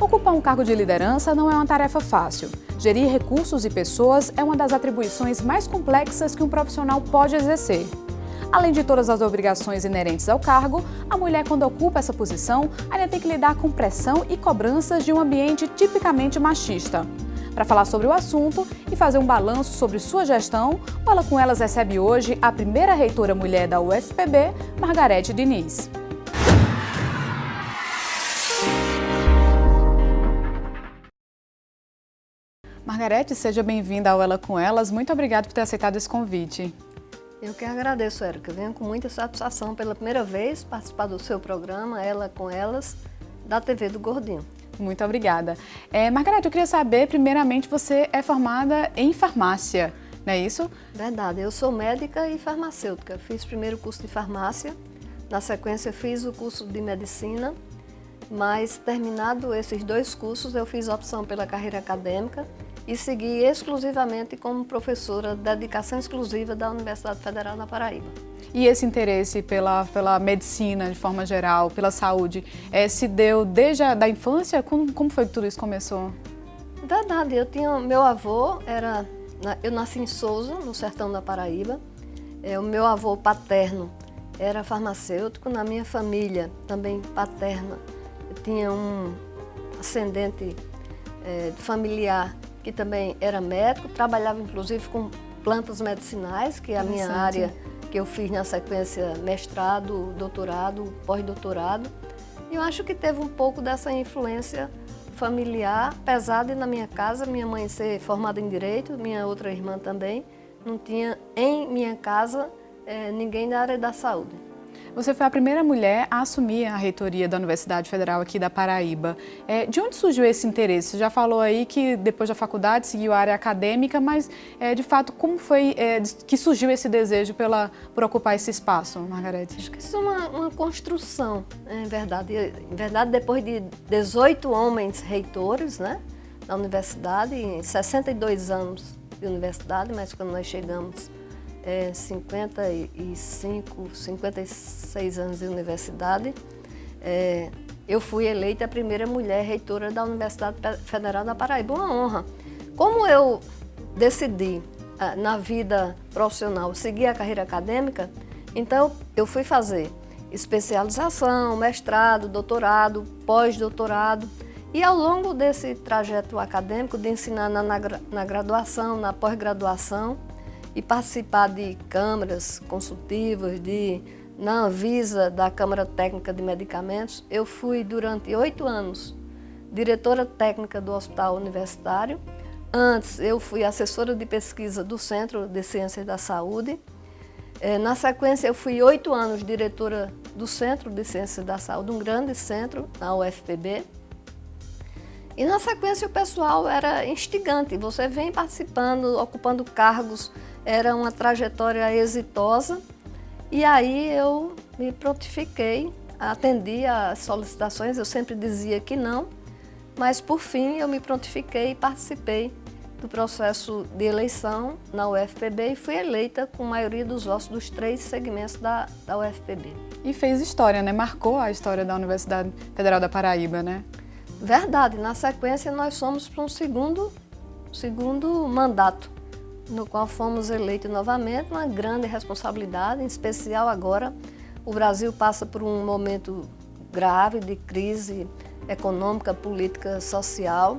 Ocupar um cargo de liderança não é uma tarefa fácil. Gerir recursos e pessoas é uma das atribuições mais complexas que um profissional pode exercer. Além de todas as obrigações inerentes ao cargo, a mulher, quando ocupa essa posição, ainda tem que lidar com pressão e cobranças de um ambiente tipicamente machista. Para falar sobre o assunto e fazer um balanço sobre sua gestão, o Ela Com Elas recebe hoje a primeira reitora mulher da UFPB, Margarete Diniz. Margarete, seja bem-vinda ao Ela Com Elas. Muito obrigada por ter aceitado esse convite. Eu que agradeço, Érica. Venho com muita satisfação pela primeira vez participar do seu programa, Ela Com Elas, da TV do Gordinho. Muito obrigada. É, Margarete, eu queria saber, primeiramente, você é formada em farmácia, não é isso? Verdade, eu sou médica e farmacêutica. Fiz primeiro o curso de farmácia, na sequência fiz o curso de medicina, mas terminado esses dois cursos, eu fiz opção pela carreira acadêmica e segui exclusivamente como professora de dedicação exclusiva da Universidade Federal da Paraíba. E esse interesse pela, pela medicina, de forma geral, pela saúde, é, se deu desde a da infância? Como, como foi que tudo isso começou? Verdade, eu tinha, meu avô era, eu nasci em Souza, no sertão da Paraíba, é, o meu avô paterno era farmacêutico, na minha família também paterna, tinha um ascendente é, familiar que também era médico, trabalhava inclusive com plantas medicinais, que é a minha área que eu fiz na sequência mestrado, doutorado, pós-doutorado. E eu acho que teve um pouco dessa influência familiar pesada na minha casa, minha mãe ser formada em Direito, minha outra irmã também, não tinha em minha casa é, ninguém da área da saúde. Você foi a primeira mulher a assumir a reitoria da Universidade Federal aqui da Paraíba. É, de onde surgiu esse interesse? Você já falou aí que depois da faculdade seguiu a área acadêmica, mas é, de fato como foi é, que surgiu esse desejo pela, por ocupar esse espaço, Margarete? Acho que isso é uma, uma construção, em verdade. Em verdade, depois de 18 homens reitores né, na universidade, em 62 anos de universidade, mas quando nós chegamos é, 55, 56 anos de universidade, é, eu fui eleita a primeira mulher reitora da Universidade Federal da Paraíba, uma honra. Como eu decidi ah, na vida profissional seguir a carreira acadêmica, então eu fui fazer especialização, mestrado, doutorado, pós-doutorado, e ao longo desse trajeto acadêmico de ensinar na, na, na graduação, na pós-graduação, e participar de câmaras consultivas, de, na Anvisa, da Câmara Técnica de Medicamentos. Eu fui durante oito anos diretora técnica do Hospital Universitário. Antes, eu fui assessora de pesquisa do Centro de Ciências da Saúde. É, na sequência, eu fui oito anos diretora do Centro de Ciências da Saúde, um grande centro na UFPB. E na sequência o pessoal era instigante, você vem participando, ocupando cargos era uma trajetória exitosa e aí eu me prontifiquei, atendi às solicitações, eu sempre dizia que não, mas por fim eu me prontifiquei e participei do processo de eleição na UFPB e fui eleita com a maioria dos votos dos três segmentos da, da UFPB. E fez história, né? Marcou a história da Universidade Federal da Paraíba, né? Verdade. Na sequência, nós fomos para um segundo, segundo mandato no qual fomos eleitos novamente, uma grande responsabilidade, em especial agora. O Brasil passa por um momento grave de crise econômica, política, social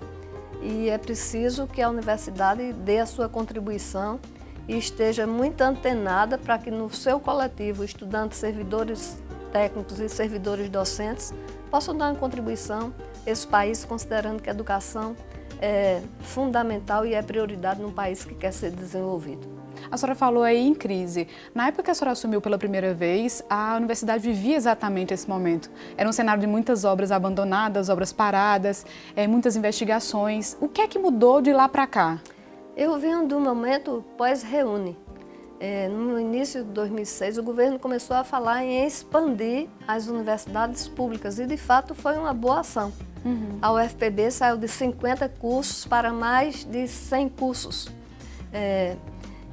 e é preciso que a universidade dê a sua contribuição e esteja muito antenada para que no seu coletivo, estudantes, servidores técnicos e servidores docentes possam dar uma contribuição a esse país, considerando que a educação é fundamental e é prioridade num país que quer ser desenvolvido. A senhora falou aí em crise. Na época que a senhora assumiu pela primeira vez, a universidade vivia exatamente esse momento. Era um cenário de muitas obras abandonadas, obras paradas, é, muitas investigações. O que é que mudou de lá para cá? Eu venho do momento pós-reúne. É, no início de 2006, o governo começou a falar em expandir as universidades públicas e, de fato, foi uma boa ação. Uhum. A UFPB saiu de 50 cursos para mais de 100 cursos. É,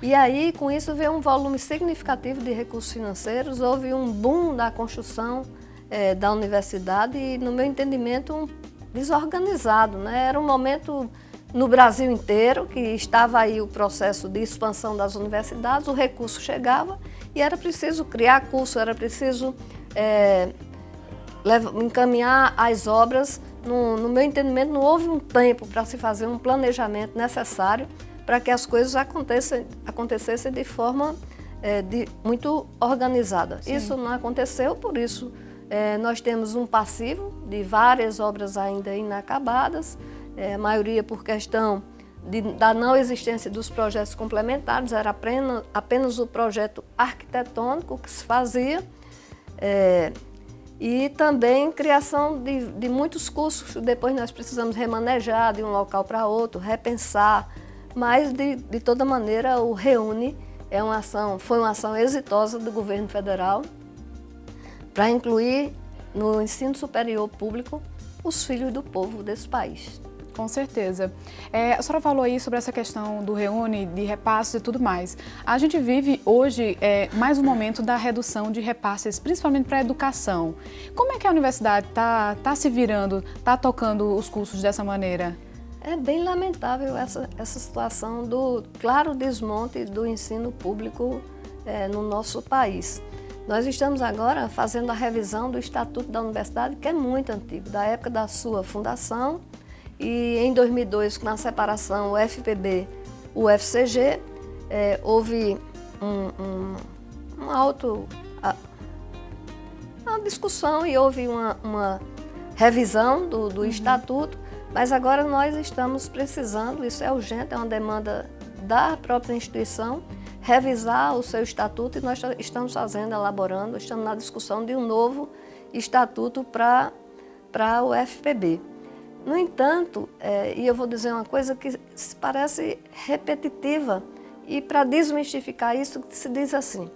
e aí, com isso, veio um volume significativo de recursos financeiros, houve um boom da construção é, da universidade e, no meu entendimento, um desorganizado. Né? Era um momento no Brasil inteiro que estava aí o processo de expansão das universidades, o recurso chegava e era preciso criar curso, era preciso é, encaminhar as obras. No, no meu entendimento, não houve um tempo para se fazer um planejamento necessário para que as coisas acontecessem, acontecessem de forma é, de, muito organizada. Sim. Isso não aconteceu, por isso é, nós temos um passivo de várias obras ainda inacabadas, é, a maioria por questão de, da não existência dos projetos complementares, era apenas, apenas o projeto arquitetônico que se fazia, é, e também criação de, de muitos cursos, depois nós precisamos remanejar de um local para outro, repensar, mas de, de toda maneira o Reúne é uma ação, foi uma ação exitosa do governo federal para incluir no ensino superior público os filhos do povo desse país. Com certeza. É, a senhora falou aí sobre essa questão do reúne, de repasses e tudo mais. A gente vive hoje é, mais um momento da redução de repasses, principalmente para a educação. Como é que a universidade está tá se virando, está tocando os cursos dessa maneira? É bem lamentável essa, essa situação do claro desmonte do ensino público é, no nosso país. Nós estamos agora fazendo a revisão do Estatuto da Universidade, que é muito antigo, da época da sua fundação. E em 2002, na separação o FPB, o FCG, é, houve um, um, um auto, uma discussão e houve uma, uma revisão do, do uhum. Estatuto mas agora nós estamos precisando, isso é urgente, é uma demanda da própria instituição, revisar o seu estatuto e nós estamos fazendo, elaborando, estamos na discussão de um novo estatuto para o FPB. No entanto, é, e eu vou dizer uma coisa que parece repetitiva, e para desmistificar isso, se diz assim,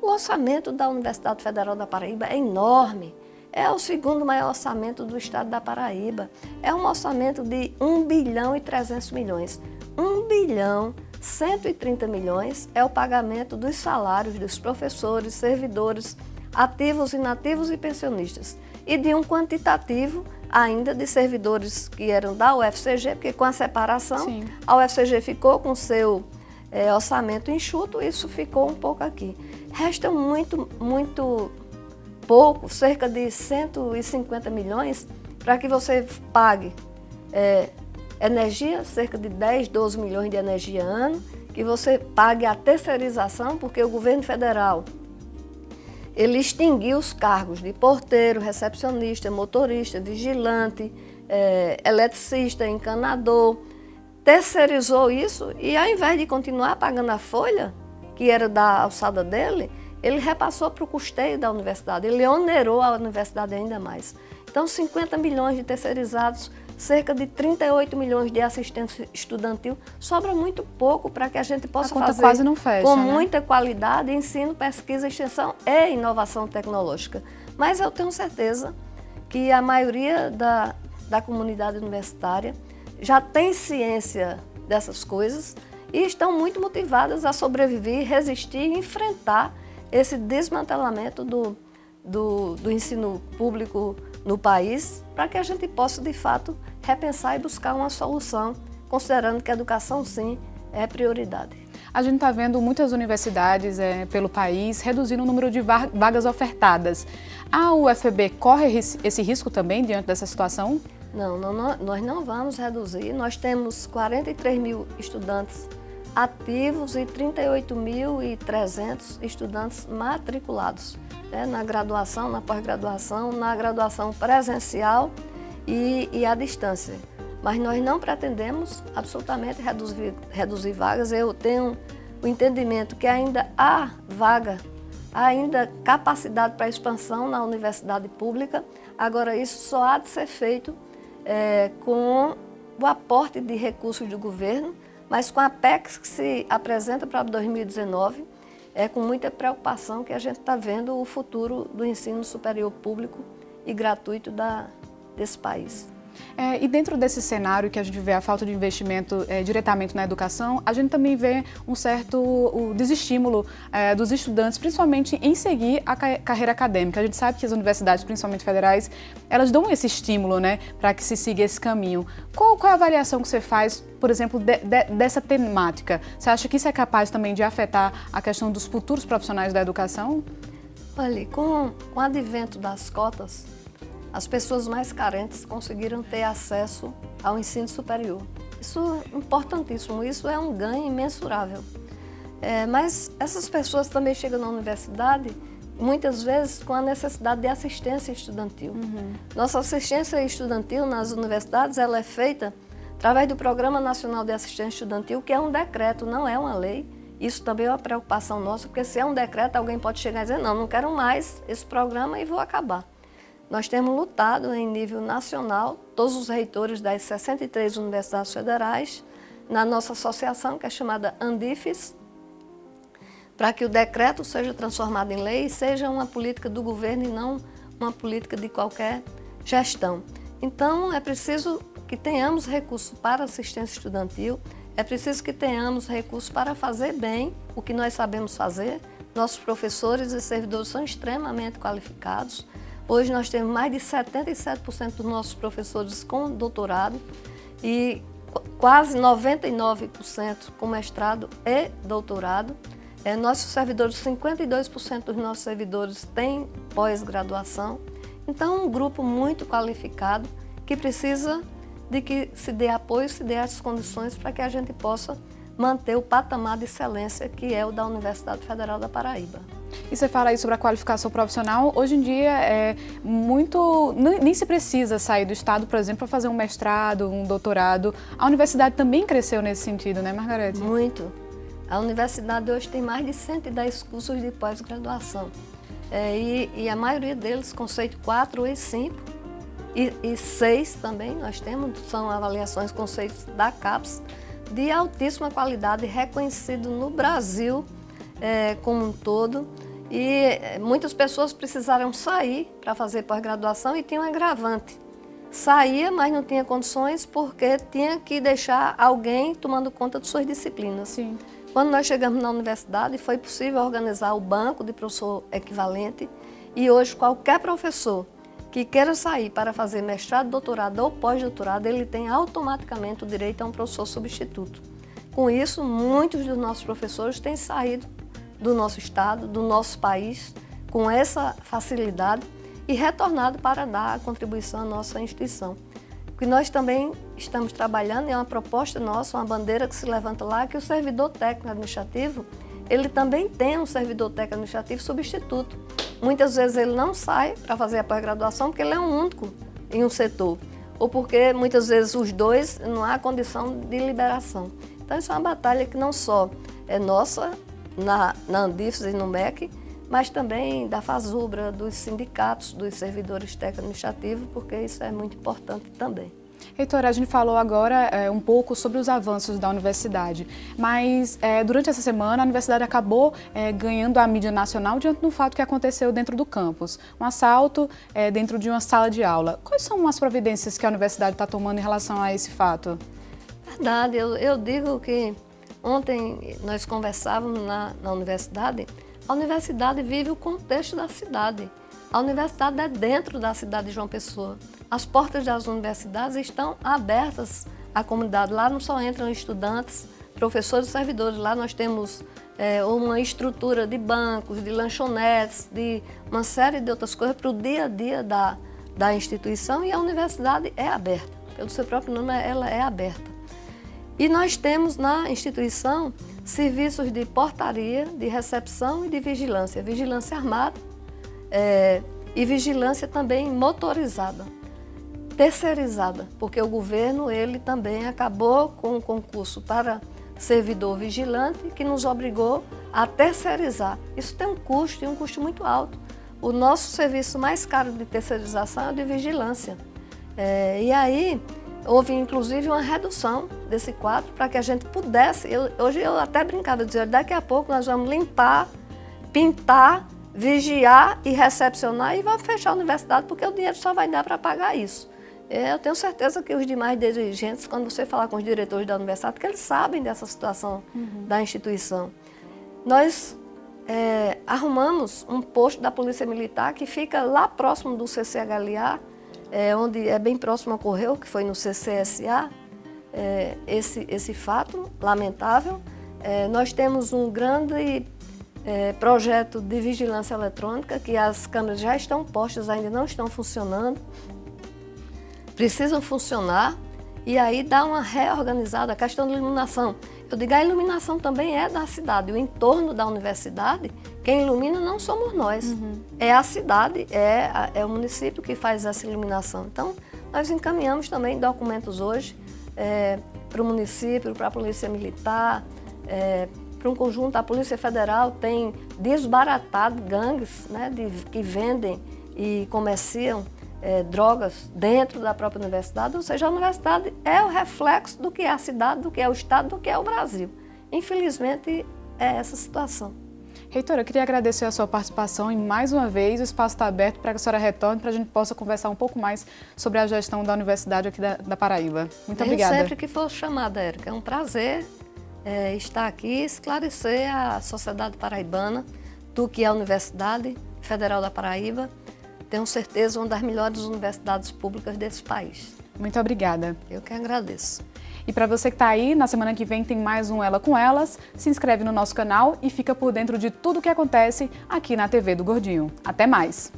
o orçamento da Universidade Federal da Paraíba é enorme, é o segundo maior orçamento do estado da Paraíba. É um orçamento de 1 bilhão e 300 milhões. 1 bilhão 130 milhões é o pagamento dos salários dos professores, servidores, ativos, inativos e pensionistas. E de um quantitativo ainda de servidores que eram da UFCG, porque com a separação, Sim. a UFCG ficou com seu é, orçamento enxuto, isso ficou um pouco aqui. Resta muito, muito pouco, cerca de 150 milhões, para que você pague é, energia, cerca de 10, 12 milhões de energia ano, que você pague a terceirização, porque o governo federal ele extinguiu os cargos de porteiro, recepcionista, motorista, vigilante, é, eletricista, encanador, terceirizou isso e ao invés de continuar pagando a folha, que era da alçada dele, ele repassou para o custeio da universidade, ele onerou a universidade ainda mais. Então, 50 milhões de terceirizados, cerca de 38 milhões de assistência estudantil, sobra muito pouco para que a gente possa a fazer quase não fecha, com né? muita qualidade ensino, pesquisa, extensão e inovação tecnológica. Mas eu tenho certeza que a maioria da, da comunidade universitária já tem ciência dessas coisas e estão muito motivadas a sobreviver, resistir e enfrentar esse desmantelamento do, do, do ensino público no país, para que a gente possa, de fato, repensar e buscar uma solução, considerando que a educação, sim, é prioridade. A gente está vendo muitas universidades é, pelo país reduzindo o número de vagas ofertadas. A UFB corre esse risco também diante dessa situação? Não, não, nós não vamos reduzir. Nós temos 43 mil estudantes ativos e 38.300 estudantes matriculados né, na graduação, na pós-graduação, na graduação presencial e, e à distância. Mas nós não pretendemos absolutamente reduzir, reduzir vagas. Eu tenho o entendimento que ainda há vaga, há ainda capacidade para expansão na universidade pública. Agora, isso só há de ser feito é, com o aporte de recursos do governo, mas com a PEC que se apresenta para 2019, é com muita preocupação que a gente está vendo o futuro do ensino superior público e gratuito da, desse país. É, e dentro desse cenário que a gente vê a falta de investimento é, diretamente na educação, a gente também vê um certo o desestímulo é, dos estudantes, principalmente em seguir a carreira acadêmica. A gente sabe que as universidades, principalmente federais, elas dão esse estímulo né, para que se siga esse caminho. Qual, qual é a avaliação que você faz, por exemplo, de, de, dessa temática? Você acha que isso é capaz também de afetar a questão dos futuros profissionais da educação? Olha, com o advento das cotas, as pessoas mais carentes conseguiram ter acesso ao ensino superior. Isso é importantíssimo, isso é um ganho imensurável. É, mas essas pessoas também chegam na universidade muitas vezes com a necessidade de assistência estudantil. Uhum. Nossa assistência estudantil nas universidades ela é feita através do Programa Nacional de Assistência Estudantil, que é um decreto, não é uma lei. Isso também é uma preocupação nossa, porque se é um decreto, alguém pode chegar e dizer, não, não quero mais esse programa e vou acabar. Nós temos lutado em nível nacional, todos os reitores das 63 universidades federais, na nossa associação, que é chamada Andifes, para que o decreto seja transformado em lei e seja uma política do governo e não uma política de qualquer gestão. Então, é preciso que tenhamos recursos para assistência estudantil, é preciso que tenhamos recursos para fazer bem o que nós sabemos fazer. Nossos professores e servidores são extremamente qualificados, Hoje nós temos mais de 77% dos nossos professores com doutorado e quase 99% com mestrado e doutorado. É, nossos servidores, 52% dos nossos servidores têm pós-graduação. Então, um grupo muito qualificado que precisa de que se dê apoio, se dê as condições para que a gente possa manter o patamar de excelência que é o da Universidade Federal da Paraíba. E você fala aí sobre a qualificação profissional, hoje em dia é muito, nem se precisa sair do estado, por exemplo, para fazer um mestrado, um doutorado. A universidade também cresceu nesse sentido, né, Margarete? Muito. A universidade hoje tem mais de 110 cursos de pós-graduação. É, e, e, a maioria deles, conceito 4 e 5, e, e 6 também, nós temos, são avaliações conceitos da CAPES, de altíssima qualidade, reconhecido no Brasil é, como um todo. E é, muitas pessoas precisaram sair para fazer pós-graduação e tinha um agravante. Saía, mas não tinha condições porque tinha que deixar alguém tomando conta de suas disciplinas. Sim. Quando nós chegamos na universidade, foi possível organizar o banco de professor equivalente e hoje qualquer professor que queira sair para fazer mestrado, doutorado ou pós-doutorado, ele tem automaticamente o direito a um professor substituto. Com isso, muitos dos nossos professores têm saído do nosso estado, do nosso país, com essa facilidade e retornado para dar a contribuição à nossa instituição. O que nós também estamos trabalhando é uma proposta nossa, uma bandeira que se levanta lá, que o servidor técnico administrativo, ele também tem um servidor técnico administrativo substituto. Muitas vezes ele não sai para fazer a pós-graduação porque ele é um único em um setor, ou porque muitas vezes os dois não há condição de liberação. Então isso é uma batalha que não só é nossa na, na Andifes e no MEC, mas também da FASUBRA, dos sindicatos, dos servidores técnico-administrativos, porque isso é muito importante também. Reitora, a gente falou agora é, um pouco sobre os avanços da universidade, mas é, durante essa semana a universidade acabou é, ganhando a mídia nacional diante do fato que aconteceu dentro do campus, um assalto é, dentro de uma sala de aula. Quais são as providências que a universidade está tomando em relação a esse fato? Verdade, eu, eu digo que ontem nós conversávamos na, na universidade, a universidade vive o contexto da cidade. A universidade é dentro da cidade de João Pessoa. As portas das universidades estão abertas à comunidade. Lá não só entram estudantes, professores e servidores. Lá nós temos é, uma estrutura de bancos, de lanchonetes, de uma série de outras coisas para o dia a dia da, da instituição e a universidade é aberta. Pelo seu próprio nome, ela é aberta. E nós temos na instituição serviços de portaria, de recepção e de vigilância. Vigilância armada é, e vigilância também motorizada terceirizada, porque o governo ele também acabou com o concurso para servidor vigilante que nos obrigou a terceirizar. Isso tem um custo e um custo muito alto. O nosso serviço mais caro de terceirização é o de vigilância. É, e aí houve inclusive uma redução desse quadro para que a gente pudesse, eu, hoje eu até brincava, dizer, daqui a pouco nós vamos limpar, pintar, vigiar e recepcionar e vamos fechar a universidade porque o dinheiro só vai dar para pagar isso. É, eu tenho certeza que os demais dirigentes, quando você falar com os diretores da universidade, que eles sabem dessa situação uhum. da instituição. Nós é, arrumamos um posto da Polícia Militar que fica lá próximo do CCHLA, é, onde é bem próximo ocorreu, que foi no CCSA, é, esse, esse fato lamentável. É, nós temos um grande é, projeto de vigilância eletrônica, que as câmeras já estão postas, ainda não estão funcionando. Precisam funcionar e aí dá uma reorganizada a questão da iluminação. Eu digo, a iluminação também é da cidade, o entorno da universidade, quem ilumina não somos nós, uhum. é a cidade, é, é o município que faz essa iluminação. Então, nós encaminhamos também documentos hoje é, para o município, para a Polícia Militar, é, para um conjunto, a Polícia Federal tem desbaratado gangues né, de, que vendem e comerciam é, drogas dentro da própria universidade, ou seja, a universidade é o reflexo do que é a cidade, do que é o Estado, do que é o Brasil. Infelizmente, é essa situação. Reitora, eu queria agradecer a sua participação e mais uma vez o espaço está aberto para que a senhora retorne para a gente possa conversar um pouco mais sobre a gestão da universidade aqui da, da Paraíba. Muito eu obrigada. sempre que for chamada, Érica. É um prazer é, estar aqui e esclarecer a sociedade paraibana do que é a Universidade Federal da Paraíba tenho certeza, uma das melhores universidades públicas desse país. Muito obrigada. Eu que agradeço. E para você que está aí, na semana que vem tem mais um Ela com Elas. Se inscreve no nosso canal e fica por dentro de tudo o que acontece aqui na TV do Gordinho. Até mais!